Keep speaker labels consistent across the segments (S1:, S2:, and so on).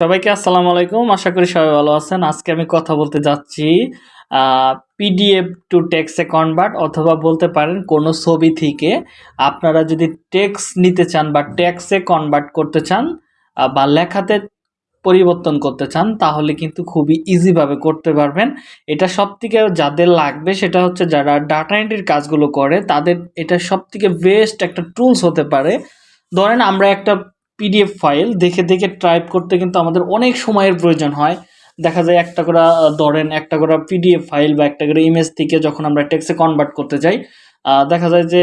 S1: সবাইকে আসসালামু আলাইকুম। আশা করি সবাই ভালো আছেন। আজকে আমি কথা বলতে যাচ্ছি পিডিএফ টু টেক্সে কনভার্ট অথবা বলতে পারেন কোনো ছবি থেকে আপনারা যদি টেক্স নিতে চান বা টেক্সে কনভার্ট করতে চান বা লেখাতে পরিবর্তন করতে চান, তাহলে কিন্তু খুবই ইজিভাবে করতে পারবেন। এটা সব থেকে যাদের লাগবে সেটা হচ্ছে যারা ডাটা এন্ট্রির কাজগুলো করে, তাদের এটা সব থেকে বেস্ট একটা টুলস হতে পারে। ধরেন আমরা একটা পিডিএফ ফাইল দেখে দেখে টাইপ করতে কিন্তু আমাদের অনেক সময়ের প্রয়োজন হয়। দেখা যায় একটা করে ধরেন একটা করে পিডিএফ ফাইল বা একটা করে ইমেজ থেকে যখন আমরা টেক্সে কনভার্ট করতে আহ, দেখা যায় যে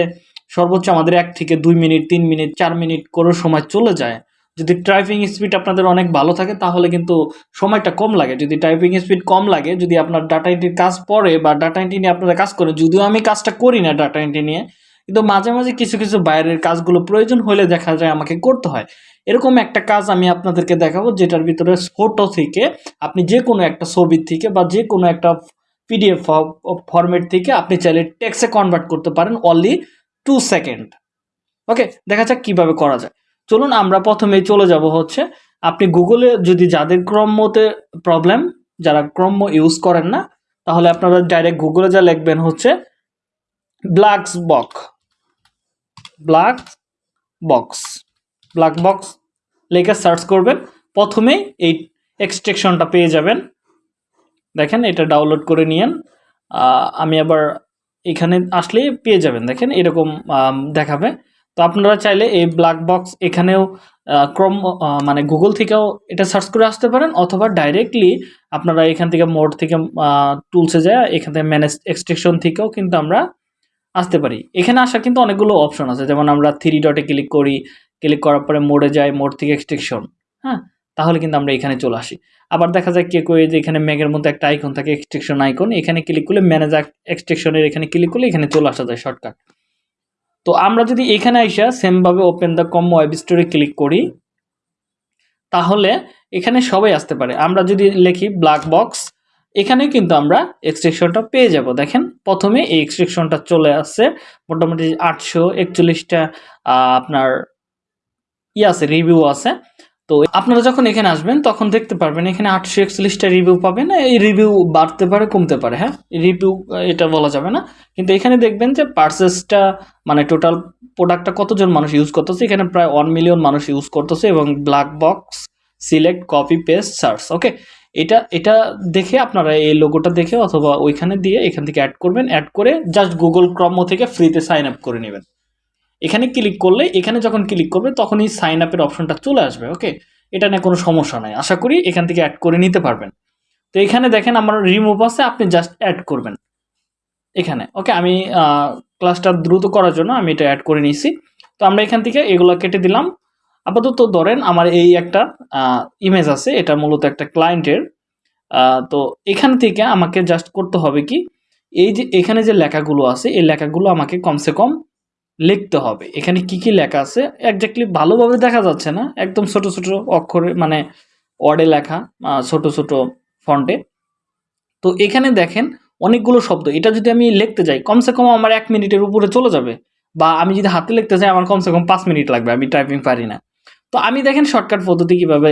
S1: সর্বোচ্চ আমাদের এক থেকে দুই মিনিট তিন মিনিট চার মিনিট করে সময় চলে যায়। যদি টাইপিং স্পিড আপনাদের অনেক ভালো থাকে তাহলে কিন্তু সময়টা কম লাগে। যদি টাইপিং স্পিড কম লাগে যদি আপনার ডাটা এন্ট্রির কাজ পড়ে বা ডাটা এন্ট্রি নিয়ে আপনারা কাজ করেন যদিও আমি কাজটা করি না ডাটা এন্ট্রি নিয়ে কিন্তু মাঝে মাঝে কিছু কিছু বাইরের কাজগুলো প্রয়োজন হলে দেখা যায় আমাকে করতে হয়। এরকম একটা কাজ আমি আপনাদেরকে দেখাবো যেটার ভিতরে ফটো থেকে আপনি যে কোনো একটা ছবির থেকে বা যে কোনো একটা পিডিএফ ফরম্যাট থেকে আপনি চাইলে টেক্সে কনভার্ট করতে পারেন অনলি টু সেকেন্ড ওকে দেখা যাক কীভাবে করা যায়। চলুন আমরা প্রথমেই চলে যাব হচ্ছে, আপনি গুগলে যদি যাদের ক্রমতে প্রবলেম যারা ক্রম ইউজ করেন না, তাহলে আপনারা ডাইরেক্ট গুগলে যা লিখবেন হচ্ছে ব্ল্যাকস বক ব্ল্যাক বক্স ব্ল্যাক বক্স লেখে সার্চ করবেন। প্রথমে এই এক্সট্রেকশনটা পেয়ে যাবেন। দেখেন, এটা ডাউনলোড করে নিয়েন। আমি আবার এখানে আসলে পেয়ে যাবেন। দেখেন, এরকম দেখাবে। তো আপনারা চাইলে এই ব্ল্যাক বক্স এখানেও ক্রম মানে গুগল থেকেও এটা সার্চ করে আসতে পারেন অথবা ডাইরেক্টলি আপনারা এখান থেকে মোড থেকে টুলসে যায়, এখান থেকে ম্যানেজ এক্সট্রেকশন থেকেও কিন্তু আমরা আসতে পারি। এখানে আসার কিন্তু অনেকগুলো অপশন আছে। যেমন আমরা থ্রি ডটে ক্লিক করি ক্লিক করার পরে মোডে যাই, মোড থেকে এক্সট্রেকশন হ্যাঁ? তাহলে কিন্তু আমরা এখানে চলে আসি। আবার দেখা যায় কে কয়ে যে এখানে ম্যাগের মধ্যে একটা আইকন থাকে এক্সট্রেকশন আইকন এখানে ক্লিক করলে ম্যানেজ এক্সট্রেকশনের এখানে ক্লিক করলে এখানে চলে আসা যায় শর্টকাট তো আমরা যদি এখানে আইসা সেমভাবে ওপেন দ্য কম ওয়েব স্টোরে ক্লিক করি, তাহলে এখানে সবাই আসতে পারে। আমরা যদি লিখি ব্ল্যাক বক্স এখানে কিন্তু আমরা এক্সট্রেকশনটা পেয়ে যাব। দেখেন, প্রথমে এই এক্সট্রেকশনটা চলে আসছে। মোটামুটি আটশো একচল্লিশটা আপনার ই আছে রিভিউ আছে। তো আপনারা যখন এখানে আসবেন, তখন দেখতে পারবেন এখানে আটশো একচল্লিশটা রিভিউ পাবেন। এই রিভিউ বাড়তে পারে, কমতে পারে হ্যাঁ? রিভিউ এটা বলা যাবে না। কিন্তু এখানে দেখবেন যে পার্সেসটা মানে টোটাল প্রোডাক্টটা কতজন মানুষ ইউজ করতেছে? এখানে প্রায় ওয়ান মিলিয়ন মানুষ ইউজ করতেছে এবং black box select copy paste search okay এটা এটা দেখে আপনারা এই লোগোটা দেখে অথবা ওইখানে দিয়ে এখান থেকে অ্যাড করবেন। অ্যাড করে জাস্ট গুগল ক্রম থেকে ফ্রিতে সাইন আপ করে নেবেন। এখানে ক্লিক করলে, এখানে যখন ক্লিক করবে, তখনই সাইন আপের অপশনটা চলে আসবে ওকে এটা নিয়ে কোনো সমস্যা নাই। আশা করি এখান থেকে অ্যাড করে নিতে পারবেন। তো এখানে দেখেন আমার রিমুভ আছে, আপনি জাস্ট অ্যাড করবেন। এখানে ওকে আমি ক্লাসটা দ্রুত করার জন্য আমি এটা অ্যাড করে নিয়েছি। তো আমরা এখান থেকে এগুলো কেটে দিলাম। আপাতত ধরেন আমার এই একটা ইমেজ আছে, এটা মূলত একটা ক্লায়েন্টের তো এখান থেকে আমাকে জাস্ট করতে হবে কি, এই যে এখানে যে লেখাগুলো আছে, এই লেখাগুলো আমাকে কমসে কম লিখতে হবে। এখানে কি কি লেখা আছে একজাক্টলি ভালোভাবে দেখা যাচ্ছে না, একদম ছোট ছোট অক্ষরে মানে ওয়ার্ডে লেখা ছোট ছোট ফন্টে তো এখানে দেখেন অনেকগুলো শব্দ, এটা যদি আমি লিখতে যাই, কমসে কম আমার এক মিনিটের উপরে চলে যাবে, বা আমি যদি হাতে লিখতে চাই আমার কমসে কম পাঁচ মিনিট লাগবে, আমি টাইপিং পারি না। তো আমি দেখেন শর্টকাট পদ্ধতি কীভাবে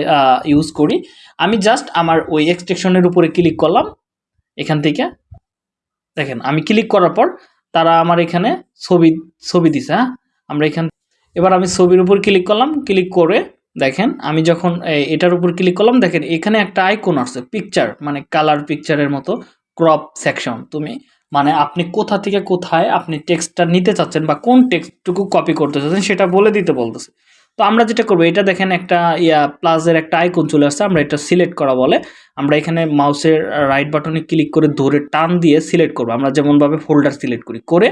S1: ইউজ করি। আমি জাস্ট আমার ওই এক্সটেকশনের উপরে ক্লিক করলাম। এখান থেকে, দেখেন, আমি ক্লিক করার পর তারা আমার এখানে ছবি ছবি দিছে হ্যাঁ? আমরা এখান, এবার আমি ছবির উপর ক্লিক করলাম। ক্লিক করে, দেখেন, আমি যখন এটার উপর ক্লিক করলাম, দেখেন, এখানে একটা আইকন আসছে পিকচার মানে কালার পিকচারের মতো ক্রপ সেকশন তুমি মানে আপনি কোথা থেকে কোথায় আপনি টেক্সটটা নিতে চাচ্ছেন বা কোন টেক্সটটুকু কপি করতে চাচ্ছেন, সেটা বলে দিতে বলতেছে। তো আমরা যেটা করব, এটা দেখেন একটা, ইয়া প্লাসের একটা আইকন চলে আসছে, আমরা এটা সিলেক্ট করা বলে, আমরা এখানে মাউসের রাইট বাটনে ক্লিক করে ধরে টান দিয়ে সিলেক্ট করব। আমরা যেমনভাবে ফোল্ডার সিলেক্ট করি, করে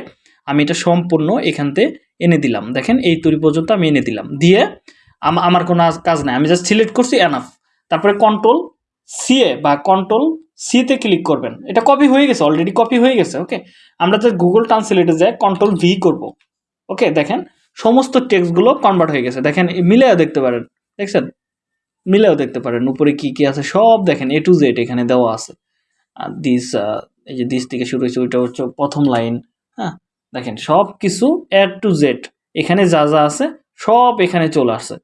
S1: আমি এটা সম্পূর্ণ এখানতে এনে দিলাম। দেখেন, এই তৈরি পর্যন্ত আমি এনে দিলাম। দিয়ে আম- আমার কোনো কাজ নাই। আমি জাস্ট সিলেক্ট করছি এনাফ তারপরে কন্ট্রোল সিএ বা কন্ট্রোল সিতে ক্লিক করবেন। এটা কপি হয়ে গেছে অলরেডি কপি হয়ে গেছে ওকে আমরা জাস্ট গুগল ট্রান্সলেটে যাই কন্ট্রোল ভি করব ওকে দেখেন সমস্ত টেক্সটগুলো কনভার্ট হয়ে গেছে। দেখেন মিলেও দেখতে পারেন, দেখছেন? মিলেও দেখতে পারেন, উপরে কি কি আছে, সব দেখেন এ টু জেড এখানে দেওয়া আছে। আর দিস এই যে দিস থেকে শুরু হয়েছে, ওইটা হচ্ছে প্রথম লাইন হ্যাঁ? দেখেন, সব কিছু এ টু জেড এখানে যা যা আছে, সব এখানে চলে আসছে।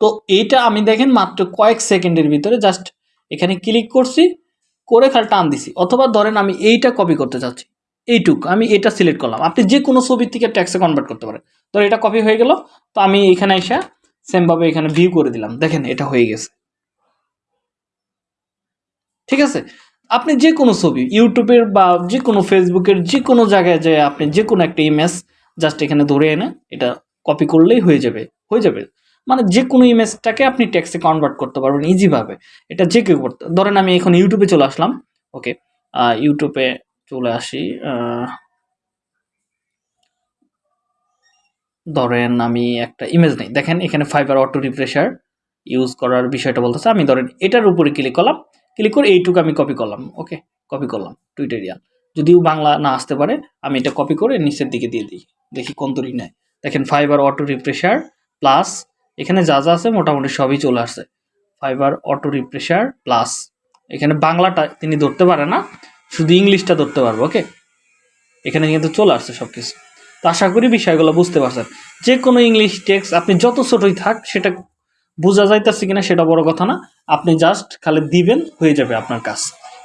S1: তো এইটা আমি দেখেন মাত্র কয়েক সেকেন্ডের ভিতরে জাস্ট এখানে ক্লিক করছি, করে খালি টান দিছি। অথবা ধরেন আমি এইটা কপি করতে চাচ্ছি। এইটুক, আমি এটা সিলেক্ট করলাম। আপনি যে কোনো ছবির থেকে ট্যাক্সে কনভার্ট করতে পারেন। তো এটা কপি হয়ে গেল, তো আমি এখানে এসে সেমভাবে এখানে ভিউ করে দিলাম। দেখেন, এটা হয়ে গেছে। ঠিক আছে? আপনি যে কোনো ছবি, ইউটিউবের বা যে কোনো ফেসবুকের যে কোনো জায়গায় যে আপনি যে কোনো একটা ইমেজ জাস্ট এখানে ধরে এনে এটা কপি করলেই হয়ে যাবে হয়ে যাবে। মানে যে কোনো ইমেজটাকে আপনি ট্যাক্সে কনভার্ট করতে পারবেন ইজিভাবে এটা যে কেউ করতে, ধরেন আমি এখন ইউটিউবে চলে আসলাম ওকে ইউটিউবে চলে আসি ধরেন আমি একটা ইমেজ নেই। দেখেন এখানে ফাইবার অটো রিফ্রেশার ইউজ করার বিষয়টা বলতেছে। আমি ধরেন এটার উপরে ক্লিক করলাম ক্লিক করে এইটুকু আমি কপি করলাম ওকে কপি করলাম টুইটারিয়াল যদিও বাংলা না আসতে পারে, আমি এটা কপি করে নিচের দিকে দিয়ে দিই, দেখি কোন তরি নেয়। দেখেন ফাইবার অটো রিফ্রেশার প্লাস এখানে যা যা আছে মোটামুটি সবই চলে আসছে। ফাইবার অটো রিফ্রেশার প্লাস এখানে বাংলাটা তিনি ধরতে পারে না শুধু ইংলিশটা ধরতে পারব ওকে এখানে কিন্তু চলে আসছে সব কিছু তো আশা করি বিষয়গুলো বুঝতে পারছেন। যে কোনো ইংলিশ টেক্সট, আপনি যত ছোটই থাক, সেটা বোঝা যাইতেছে কিনা সেটা বড় কথা না। আপনি জাস্ট খালি দিবেন, হয়ে যাবে আপনার কাজ।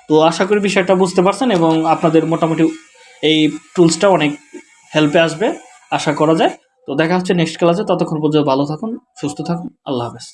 S1: তো আশা করি বিষয়টা বুঝতে পারছেন এবং আপনাদের মোটামুটি এই টুলসটা অনেক হেল্পে আসবে, আশা করা যায়। তো দেখা হচ্ছে নেক্সট ক্লাসে ততক্ষণ পর্যন্ত ভালো থাকুন, সুস্থ থাকুন। আল্লাহ হাফেজ।